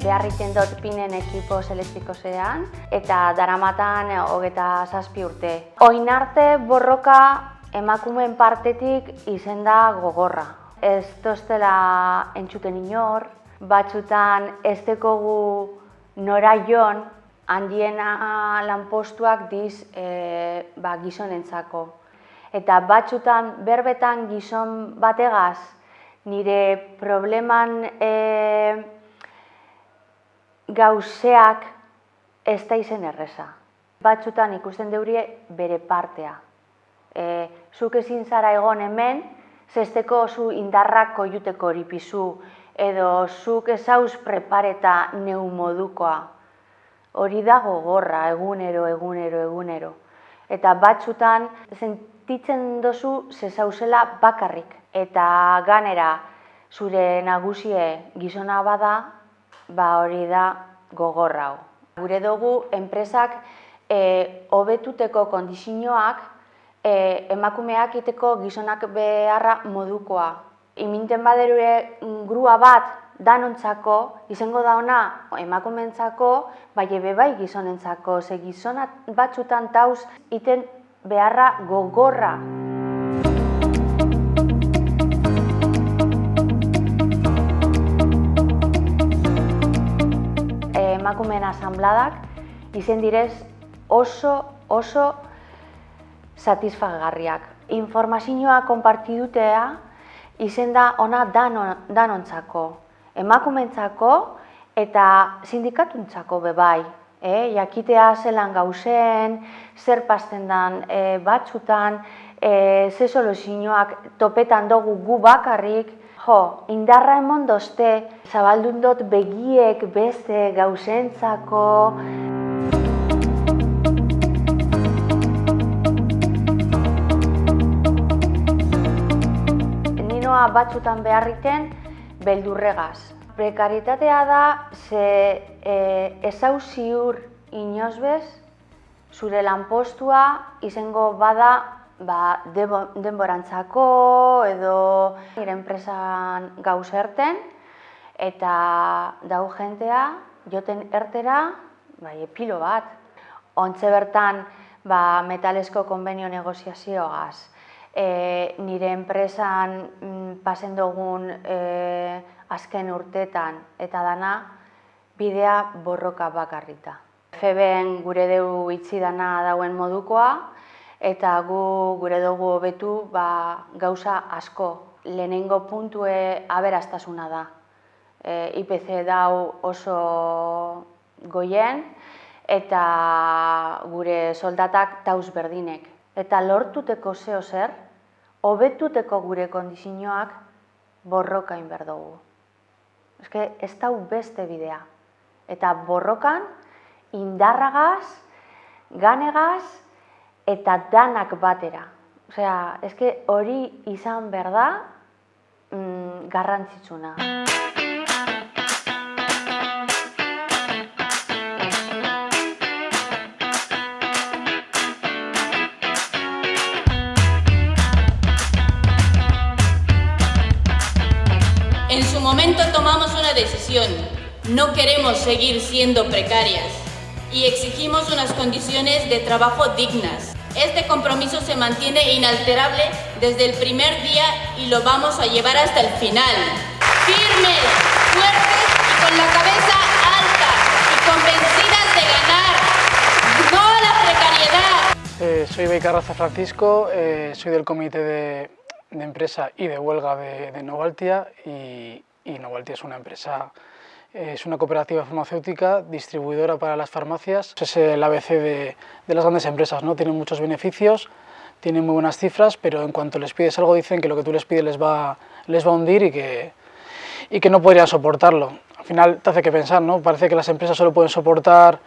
Beharriten dut pinen ekipo selektrikosean, eta daramatan hogeta zazpi urte. Oin arte borroka emakumeen partetik izen da gogorra. Ez tostela entzuten inor, batzutan ez dekogu nora jon, handiena lanpostuak diz e, ba, gizonentzako. Eta batzutan berbetan gizon bategaz, nire probleman e, gauzeak ez da izen erreza. Batzutan ikusten deurie bere partea. E, zuk ezin zara egon hemen, zesteko zu indarrak koiuteko horipizu, edo zuk ezauz prepareta neu modukoa. Hori da gogorra, egunero, egunero, egunero. Eta batzutan sentitzen dozu zezauzela bakarrik. Eta ganera zure nagusie gizona bada, ba hori da gogorra hau. Gure dugu enpresak e, hobetuteko kondizioak e, emakumeak iteko gizonak beharra modukoa. Iminten baderure grua bat danontzako, izango da ona emakumentzako, bai ebe bai gizonentzako, ze gizona batzutan tauz iten beharra gogorra. Emakumeen asambladak izen direz oso oso satisfagarriak. Informazioa konpartidutea izen da ona danontzako, emakumentzako eta sindikatuntzako bebai. E, jakitea zelan gauzen, zer pasten dan e, batzutan, e, ze soluzioak topetan dugu gu bakarrik, Jo, indarra emon dozte, zabaldun dut begiek beste gauzentzako. Ninoa batzutan beharriten beldurregaz. Prekaritatea da, ze e, ezau ziur inozbez, zure lanpostua izango bada ba, denborantzako edo nire enpresan gauz erten eta dau jentea joten ertera bai, epilo bat. Ontze bertan ba, metalesko konbenio negoziazioagaz. E, nire enpresan mm, pasen dugun e, azken urtetan eta dana bidea borroka bakarrita. Feben gure deu itzi dana dauen modukoa, eta gu gure dugu hobetu ba, gauza asko. Lehenengo puntue aberastasuna da. E, IPC dau oso goien eta gure soldatak tauz berdinek. Eta lortuteko zeo zer, hobetuteko gure kondizioak borrokain berdugu. Eske ez dau beste bidea. Eta borrokan indarragaz, ganegaz, eta danak batera. Osea, eske hori izan behar da mm, garrantzitsuna. En su momento tomamos una decisión. No queremos seguir siendo precarias y exigimos unas condiciones de trabajo dignas. Este compromiso se mantiene inalterable desde el primer día y lo vamos a llevar hasta el final. Firmes, fuertes y con la cabeza alta y convencidas de ganar. ¡No a la precariedad! Eh, soy Beicarraza Francisco, eh, soy del comité de, empresa y de huelga de, de Novaltia y, y Novaltia es una empresa es una cooperativa farmacéutica distribuidora para las farmacias. Es el ABC de, de las grandes empresas, ¿no? tienen muchos beneficios, tienen muy buenas cifras, pero en cuanto les pides algo dicen que lo que tú les pides les va, les va a hundir y que, y que no podrían soportarlo. Al final te hace que pensar, ¿no? parece que las empresas solo pueden soportar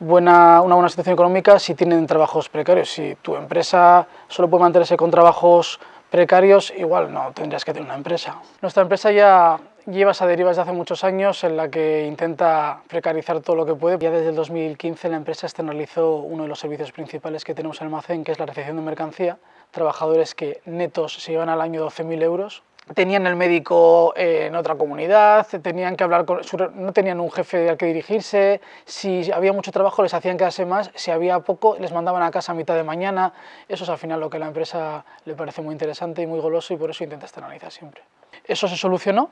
buena, una buena situación económica si tienen trabajos precarios. Si tu empresa solo puede mantenerse con trabajos precarios, igual no tendrías que tener una empresa. Nuestra empresa ya lleva esa deriva desde hace muchos años en la que intenta precarizar todo lo que puede. Ya desde el 2015 la empresa externalizó uno de los servicios principales que tenemos en el almacén, que es la recepción de mercancía. Trabajadores que netos se llevan al año 12.000 euros. tenían el médico eh, en otra comunidad, tenían que hablar con, no tenían un jefe al que dirigirse, si había mucho trabajo les hacían quedarse más, si había poco les mandaban a casa a mitad de mañana, eso es al final lo que a la empresa le parece muy interesante y muy goloso y por eso intenta externalizar siempre. Eso se solucionó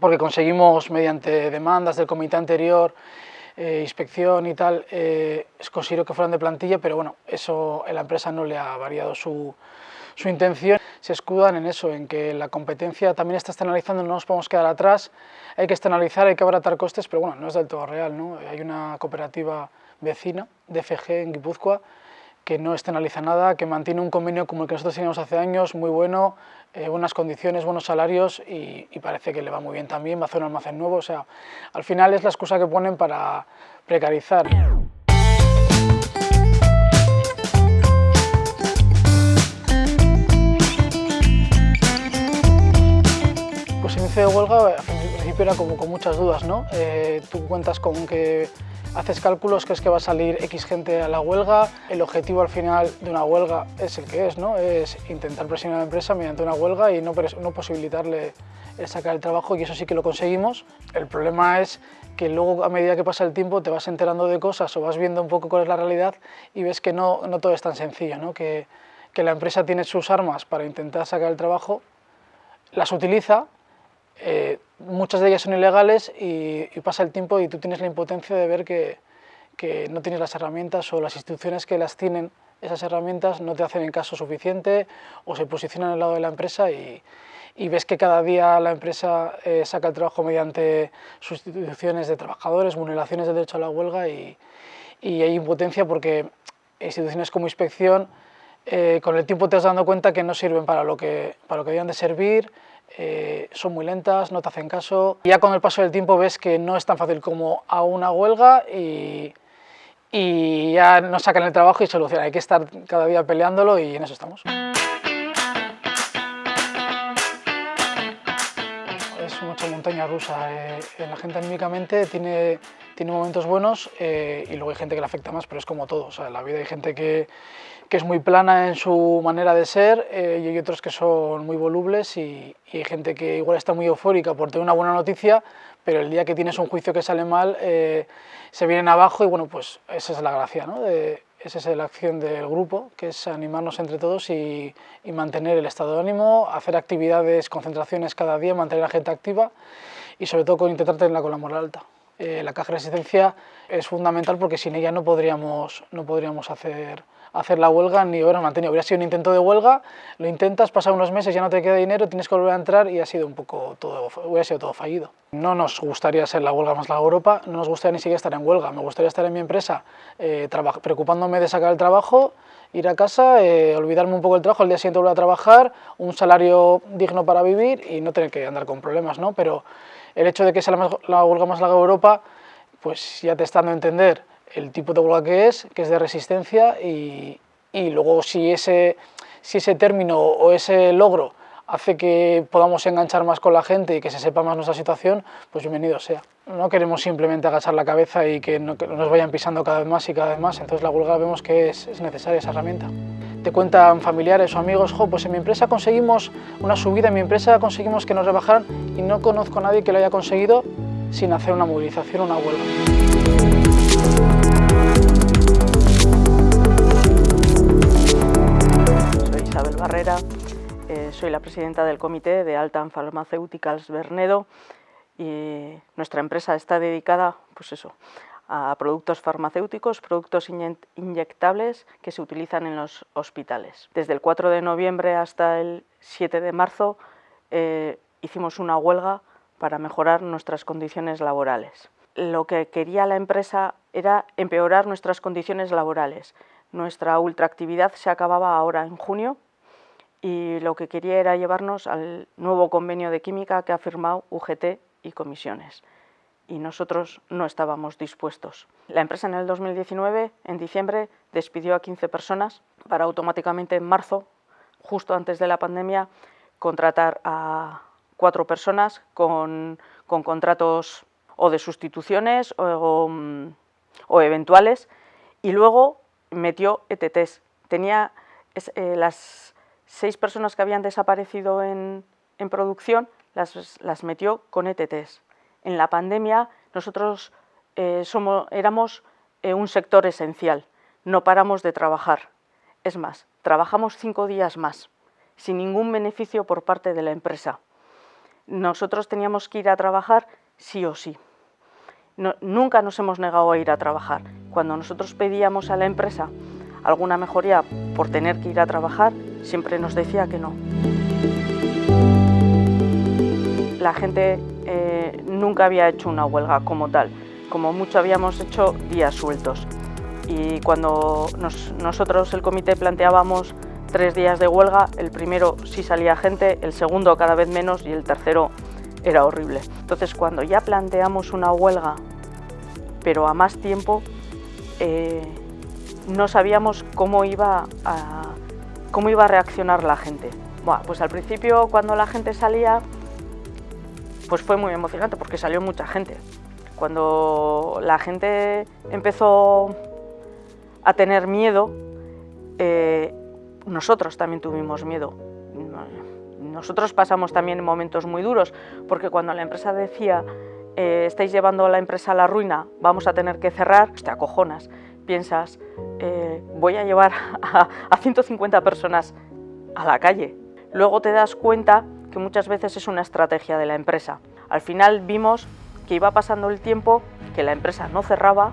porque conseguimos mediante demandas del comité anterior eh, inspección y tal, eh, considero que fueran de plantilla, pero bueno, eso la empresa no le ha variado su, su intención se escudan en eso, en que la competencia también está externalizando, no nos podemos quedar atrás, hay que externalizar, hay que abaratar costes, pero bueno, no es del todo real, ¿no? Hay una cooperativa vecina, DFG, en Guipúzcoa, que no externaliza nada, que mantiene un convenio como el que nosotros teníamos hace años, muy bueno, eh, buenas condiciones, buenos salarios y, y, parece que le va muy bien también, va a hacer un almacén nuevo, o sea, al final es la excusa que ponen para precarizar. de huelga, al principio era como con muchas dudas, ¿no? Eh, tú cuentas con que haces cálculos, crees que va a salir X gente a la huelga, el objetivo al final de una huelga es el que es, ¿no? Es intentar presionar a la empresa mediante una huelga y no, no posibilitarle el sacar el trabajo y eso sí que lo conseguimos. El problema es que luego a medida que pasa el tiempo te vas enterando de cosas o vas viendo un poco cuál es la realidad y ves que no, no todo es tan sencillo, ¿no? Que, que la empresa tiene sus armas para intentar sacar el trabajo, las utiliza, eh, muchas de ellas son ilegales y, pasa el tiempo y tú tienes la impotencia de ver que, que, no tienes las herramientas o las instituciones que las tienen, esas herramientas no te hacen en caso suficiente o se posicionan al lado de la empresa y, y ves que cada día la empresa eh, saca el trabajo mediante sustituciones de trabajadores, vulneraciones del derecho a la huelga y, y hay impotencia porque instituciones como inspección eh, con el tiempo te has dando cuenta que no sirven para lo que, para lo que debían de servir, eh, son muy lentas, no te hacen caso. Ya con el paso del tiempo ves que no es tan fácil como a una huelga y, y ya nos sacan el trabajo y solucionan. Hay que estar cada día peleándolo y en eso estamos. Es mucha montaña rusa. Eh, la gente anímicamente tiene, tiene momentos buenos eh, y luego hay gente que le afecta más, pero es como todo. O sea, en la vida hay gente que, que es muy plana en su manera de ser eh, y hay otros que son muy volubles y, hay gente que igual está muy eufórica por tener una buena noticia, pero el día que tienes un juicio que sale mal eh, se vienen abajo y bueno, pues esa es la gracia, ¿no? De, esa es la acción del grupo, que es animarnos entre todos y, y, mantener el estado de ánimo, hacer actividades, concentraciones cada día, mantener a la gente activa y sobre todo intentar tenerla con la moral alta. Eh, la caja de resistencia es fundamental porque sin ella no podríamos, no podríamos hacer hacer la huelga ni hubiera mantenido. Hubiera sido un intento de huelga, lo intentas, pasa unos meses, ya no te queda dinero, tienes que volver a entrar y ha sido un poco todo, hubiera sido todo fallido. No nos gustaría ser la huelga más larga de Europa, no nos gustaría ni siquiera estar en huelga, me gustaría estar en mi empresa eh, preocupándome de sacar el trabajo, ir a casa, eh, olvidarme un poco del trabajo, el día siguiente volver a trabajar, un salario digno para vivir y no tener que andar con problemas, ¿no? Pero el hecho de que sea la, huelga más larga de Europa, pues ya te está a entender el tipo de huelga que es, que es de resistencia y, y luego si ese, si ese término o ese logro hace que podamos enganchar más con la gente y que se sepa más nuestra situación, pues bienvenido sea. No queremos simplemente agachar la cabeza y que, no, que nos vayan pisando cada vez más y cada vez más, entonces la huelga vemos que es, es necesaria esa herramienta. Te cuentan familiares o amigos, pues en mi empresa conseguimos una subida, en mi empresa conseguimos que nos rebajaran y no conozco a nadie que lo haya conseguido sin hacer una movilización o una huelga. Soy la presidenta del comité de Altan Pharmaceuticals Bernedo y nuestra empresa está dedicada pues eso, a productos farmacéuticos, productos inyectables que se utilizan en los hospitales. Desde el 4 de noviembre hasta el 7 de marzo eh, hicimos una huelga para mejorar nuestras condiciones laborales. Lo que quería la empresa era empeorar nuestras condiciones laborales. Nuestra ultraactividad se acababa ahora en junio y lo que quería era llevarnos al nuevo convenio de química que ha firmado UGT y comisiones. Y nosotros no estábamos dispuestos. La empresa en el 2019, en diciembre, despidió a 15 personas para automáticamente en marzo, justo antes de la pandemia, contratar a cuatro personas con, con contratos o de sustituciones o, o, eventuales y luego metió ETTs. Tenía eh, las seis personas que habían desaparecido en, en producción las, las metió con ETTs. En la pandemia nosotros eh, éramos eh, un sector esencial, no paramos de trabajar. Es más, trabajamos cinco días más, sin ningún beneficio por parte de la empresa. Nosotros teníamos que ir a trabajar sí o sí. nunca nos hemos negado a ir a trabajar. Cuando nosotros pedíamos a la empresa alguna mejoría por tener que ir a trabajar, siempre nos decía que no. La gente eh, nunca había hecho una huelga como tal, como mucho habíamos hecho días sueltos. Y cuando nosotros, el comité, planteábamos tres días de huelga, el primero sí salía gente, el segundo cada vez menos y el tercero era horrible. Entonces cuando ya planteamos una huelga, pero a más tiempo, eh, no sabíamos cómo iba, a, cómo iba a reaccionar la gente. Pues al principio cuando la gente salía, pues fue muy emocionante porque salió mucha gente. Cuando la gente empezó a tener miedo, eh, nosotros también tuvimos miedo. Nosotros pasamos también momentos muy duros, porque cuando la empresa decía eh, estáis llevando a la empresa a la ruina, vamos a tener que cerrar, te acojonas. Piensas, eh, voy a llevar a, a 150 personas a la calle. Luego te das cuenta que muchas veces es una estrategia de la empresa. Al final vimos que iba pasando el tiempo, que la empresa no cerraba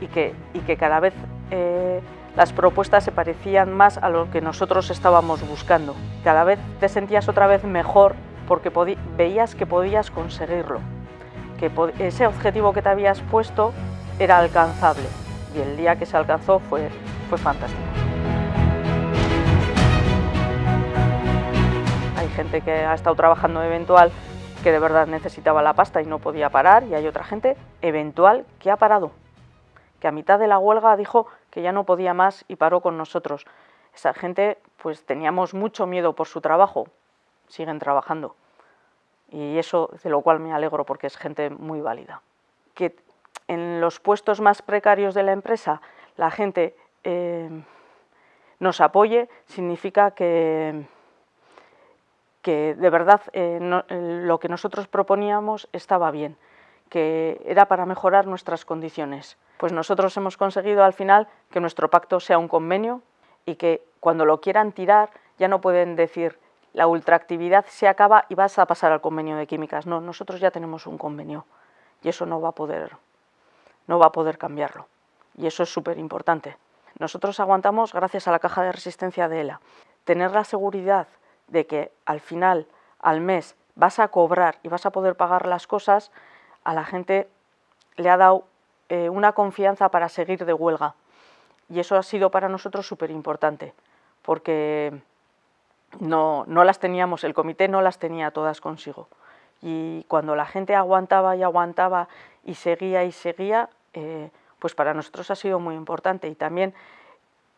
y que, y que cada vez eh, las propuestas se parecían más a lo que nosotros estábamos buscando. Cada vez te sentías otra vez mejor porque veías que podías conseguirlo, que ese objetivo que te habías puesto era alcanzable y el día que se alcanzó fue, fue fantástico. Hay gente que ha estado trabajando eventual que de verdad necesitaba la pasta y no podía parar, y hay otra gente eventual que ha parado, que a mitad de la huelga dijo que ya no podía más y paró con nosotros. Esa gente, pues teníamos mucho miedo por su trabajo, siguen trabajando. Y eso de lo cual me alegro porque es gente muy válida. En los puestos más precarios de la empresa la gente eh, nos apoye significa que, que de verdad eh, eh, lo que nosotros proponíamos estaba bien, que era para mejorar nuestras condiciones. Pues nosotros hemos conseguido al final que nuestro pacto sea un convenio y que cuando lo quieran tirar ya no pueden decir la ultraactividad se acaba y vas a pasar al convenio de químicas. No, nosotros ya tenemos un convenio y eso no va a poder, no va a poder cambiarlo. Y eso es súper importante. Nosotros aguantamos gracias a la caja de resistencia de ELA. Tener la seguridad de que al final, al mes, vas a cobrar y vas a poder pagar las cosas, a la gente le ha dado eh, una confianza para seguir de huelga. Y eso ha sido para nosotros súper importante, porque no, no las teníamos, el comité no las tenía todas consigo. Y cuando la gente aguantaba y aguantaba y seguía y seguía, eh, pues para nosotros ha sido muy importante. Y también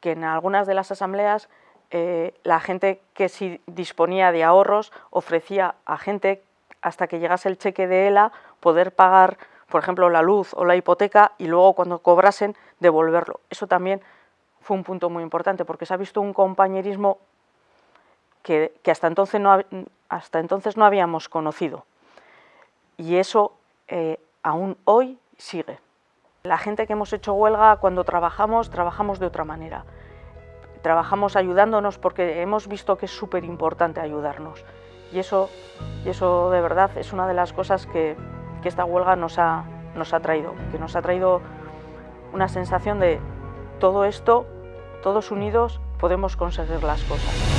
que en algunas de las asambleas eh, la gente que sí disponía de ahorros ofrecía a gente hasta que llegase el cheque de ELA poder pagar, por ejemplo, la luz o la hipoteca y luego cuando cobrasen devolverlo. Eso también fue un punto muy importante porque se ha visto un compañerismo que, hasta, entonces no, hasta entonces no habíamos conocido. Y eso eh, aún hoy sigue. La gente que hemos hecho huelga, cuando trabajamos, trabajamos de otra manera trabajamos ayudándonos porque hemos visto que es súper importante ayudarnos. Y eso, y eso de verdad es una de las cosas que, que esta huelga nos ha, nos ha traído, que nos ha traído una sensación de todo esto, todos unidos podemos conseguir las cosas.